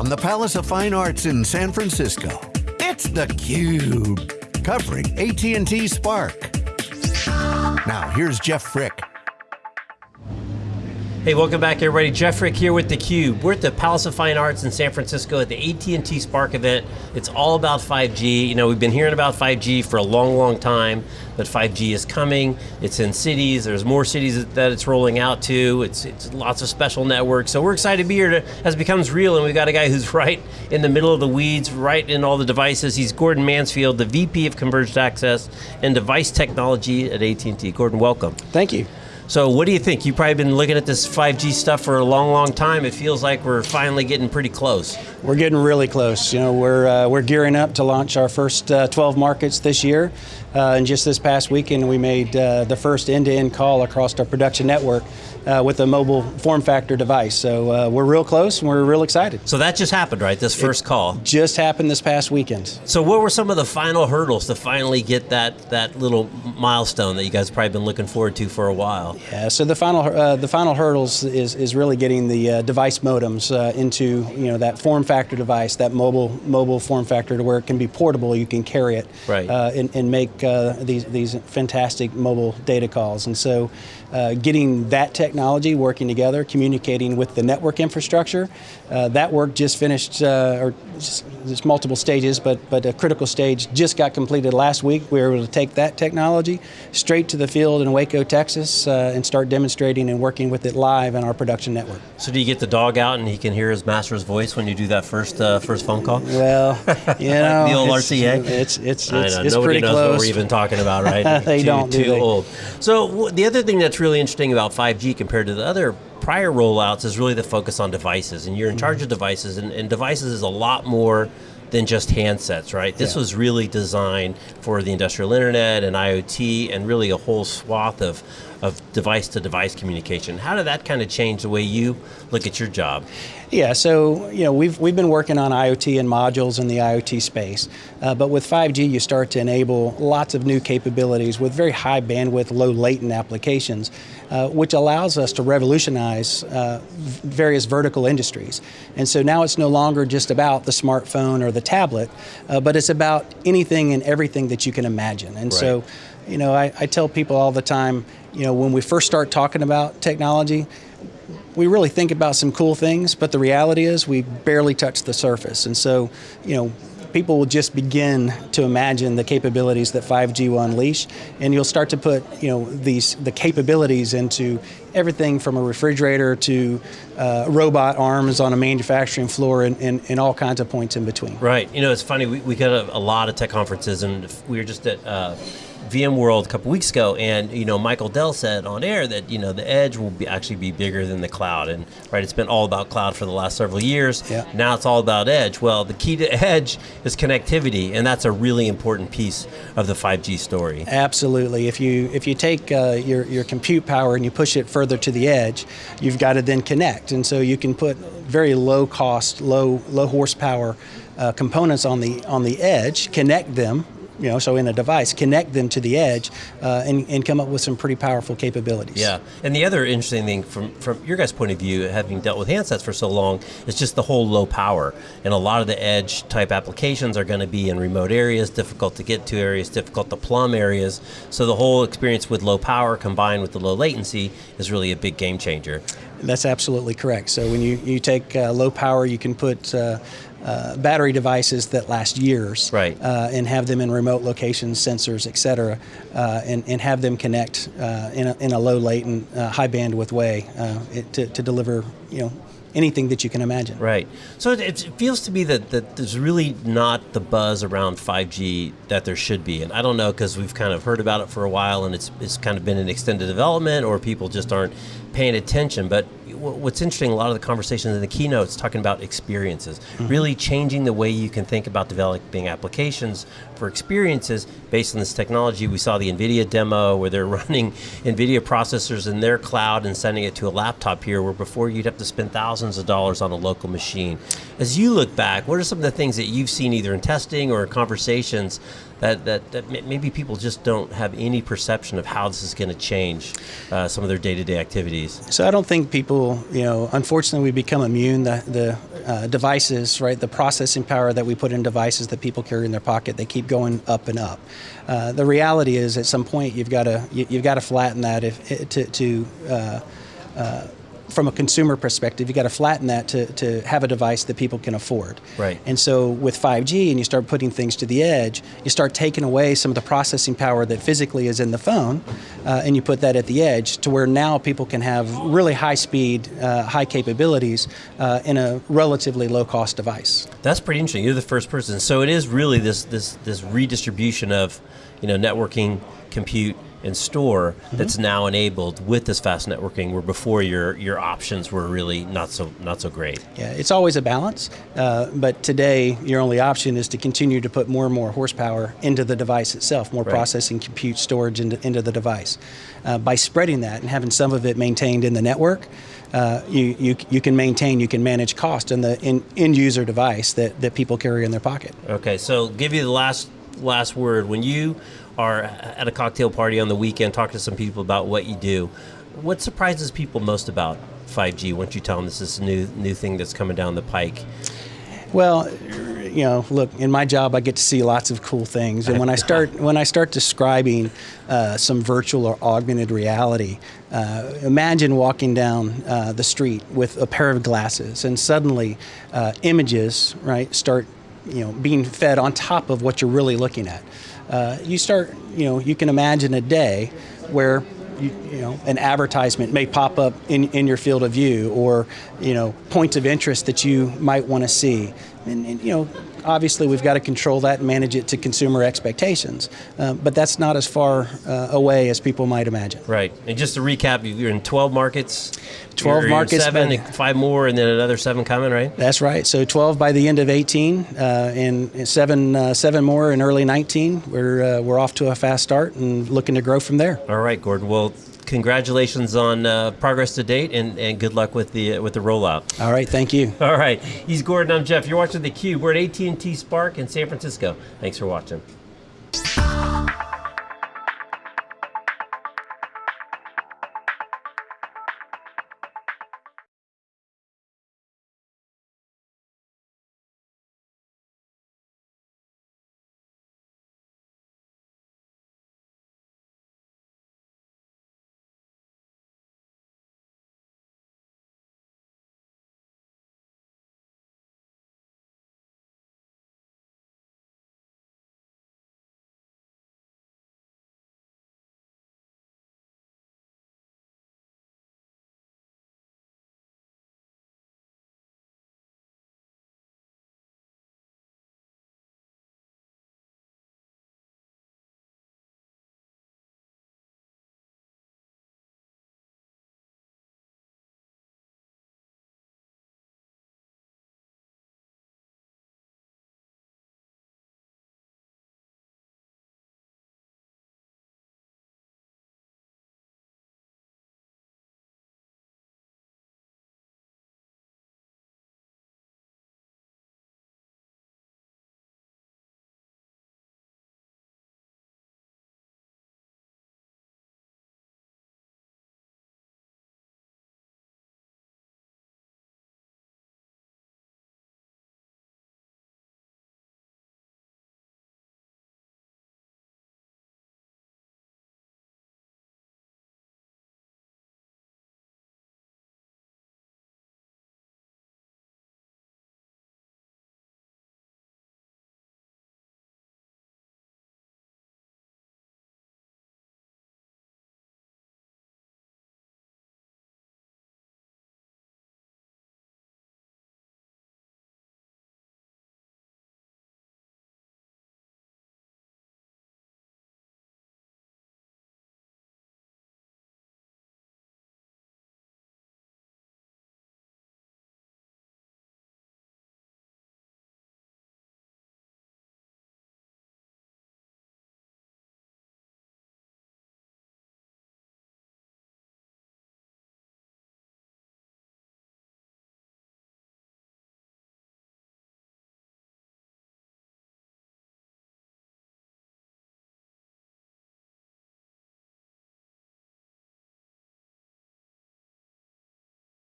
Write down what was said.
from the Palace of Fine Arts in San Francisco, it's theCUBE, covering AT&T Spark. Now here's Jeff Frick. Hey, welcome back everybody. Jeff Frick here with theCUBE. We're at the Palace of Fine Arts in San Francisco at the AT&T Spark event. It's all about 5G. You know, we've been hearing about 5G for a long, long time, but 5G is coming. It's in cities, there's more cities that it's rolling out to. It's, it's lots of special networks. So we're excited to be here to, as it becomes real, and we've got a guy who's right in the middle of the weeds, right in all the devices. He's Gordon Mansfield, the VP of Converged Access and Device Technology at AT&T. Gordon, welcome. Thank you. So what do you think? You've probably been looking at this 5G stuff for a long, long time. It feels like we're finally getting pretty close. We're getting really close. You know, we're, uh, we're gearing up to launch our first uh, 12 markets this year. Uh, and just this past weekend, we made uh, the first end-to-end -end call across our production network uh, with a mobile form factor device. So uh, we're real close and we're real excited. So that just happened, right? This first it call? Just happened this past weekend. So what were some of the final hurdles to finally get that, that little milestone that you guys probably been looking forward to for a while? Yeah, so the final, uh, the final hurdles is, is really getting the uh, device modems uh, into you know, that form factor device, that mobile, mobile form factor to where it can be portable, you can carry it right. Uh, and, and, make these, these fantastic mobile data calls. And so getting that technology working together, communicating with the network infrastructure. Uh, that work just finished, uh, or just, there's multiple stages, but, but a critical stage just got completed last week. We were able to take that technology straight to the field in Waco, Texas, uh, and start demonstrating and working with it live in our production network. So do you get the dog out and he can hear his master's voice when you do that first uh, first phone call? Well, you know, the old it's, RCA. It's it's it's, it's Nobody pretty knows close. what we're even talking about, right? they too, don't. Too do they? old. So the other thing that's really interesting about 5G compared to the other prior rollouts is really the focus on devices, and you're in charge of devices, and, and devices is a lot more than just handsets, right? This Yeah. was really designed for the industrial internet and IoT and really a whole swath of, of device to device communication. How did that kind of change the way you look at your job? Yeah, so you know we've we've been working on IoT and modules in the IoT space, uh, but with 5G you start to enable lots of new capabilities with very high bandwidth, low latent applications, uh, which allows us to revolutionize uh, various vertical industries. And so now it's no longer just about the smartphone or the tablet, uh, but it's about anything and everything that you can imagine. And Right. so, you know, I, I tell people all the time, you know, when we first start talking about technology, we really think about some cool things, but the reality is we barely touch the surface. And so, you know, people will just begin to imagine the capabilities that 5G will unleash, and you'll start to put, you know, these the capabilities into everything from a refrigerator to uh, robot arms on a manufacturing floor and, and, and all kinds of points in between. Right. You know, it's funny. We, we got a, a lot of tech conferences, and we were just at uh, VMworld a couple weeks ago, and you know, Michael Dell said on air that you know the edge will be actually be bigger than the cloud, and right, it's been all about cloud for the last several years. Yeah. Now it's all about edge. Well, the key to edge is connectivity, and that's a really important piece of the 5G story. Absolutely. If you if you take uh, your your compute power and you push it further to the edge, you've got to then connect, and so you can put very low cost, low low horsepower uh, components on the on the edge, connect them. You know, so in a device, connect them to the edge, uh, and, and come up with some pretty powerful capabilities. Yeah, and the other interesting thing from, from your guys' point of view, having dealt with handsets for so long, is just the whole low power. And a lot of the edge type applications are going to be in remote areas, difficult to get to areas, difficult to plumb areas. So the whole experience with low power combined with the low latency is really a big game changer. That's absolutely correct. So when you, you take uh, low power, you can put uh, uh, battery devices that last years Right. uh, and have them in remote locations, sensors, et cetera, uh, and, and have them connect uh, in, a, in a low latent, uh, high bandwidth way uh, it, to, to deliver you know, anything that you can imagine. Right. So it, it feels to me that, that there's really not the buzz around 5G that there should be. And I don't know because we've kind of heard about it for a while and it's, it's kind of been in extended development or people just aren't paying attention. But what's interesting, a lot of the conversations in the keynotes talking about experiences, mm-hmm. really changing the way you can think about developing applications for experiences based on this technology. We saw the NVIDIA demo where they're running NVIDIA processors in their cloud and sending it to a laptop here where before you'd have to spend thousands of dollars on a local machine. As you look back, what are some of the things that you've seen either in testing or in conversations that, that, that maybe people just don't have any perception of how this is going to change uh, some of their day-to-day activities? So I don't think people, you know, unfortunately we become immune. The, the uh, devices, right? The processing power that we put in devices that people carry in their pocket, they keep going up and up. Uh, the reality is, at some point, you've got to you, have got to flatten that if to, to uh, uh, from a consumer perspective, you got to flatten that to, to have a device that people can afford. Right. And so with 5G and you start putting things to the edge, you start taking away some of the processing power that physically is in the phone uh, and you put that at the edge to where now people can have really high speed, uh, high capabilities uh, in a relatively low cost device. That's pretty interesting. You're the first person. So it is really this, this, this redistribution of you know, networking, compute, and store mm-hmm. that's now enabled with this fast networking where before your your options were really not so not so great yeah it's always a balance uh, but today your only option is to continue to put more and more horsepower into the device itself more right. processing compute storage into, into the device uh, by spreading that and having some of it maintained in the network uh, you, you, you can maintain, you can manage cost in the in, end user device that, that people carry in their pocket. Okay, so give you the last last word. When you are at a cocktail party on the weekend, talk to some people about what you do. What surprises people most about 5G once you tell them this is a new new thing that's coming down the pike? Well, you know, look, in my job, I get to see lots of cool things, and when I start when I start describing uh, some virtual or augmented reality, uh, imagine walking down uh, the street with a pair of glasses, and suddenly uh, images, right, start you know being fed on top of what you're really looking at uh, you start, you know, you can imagine a day where you, you, know, an advertisement may pop up in, in your field of view or, you know, points of interest that you might want to see. And, and, you know, obviously we've got to control that and manage it to consumer expectations. Uh, but that's not as far uh, away as people might imagine. Right. And just to recap, you're in 12 markets. 12 you're, markets. Seven, five more, and then another seven coming, right? That's right. So 12 by the end of 18, uh, and seven uh, seven more in early 19. We're uh, we're off to a fast start and looking to grow from there. All right, Gordon. Well, congratulations on uh, progress to date, and, and good luck with the uh, with the rollout. All right, thank you. All right, he's Gordon. I'm Jeff. You're watching the Cube. We're at AT&T Spark in San Francisco. Thanks for watching.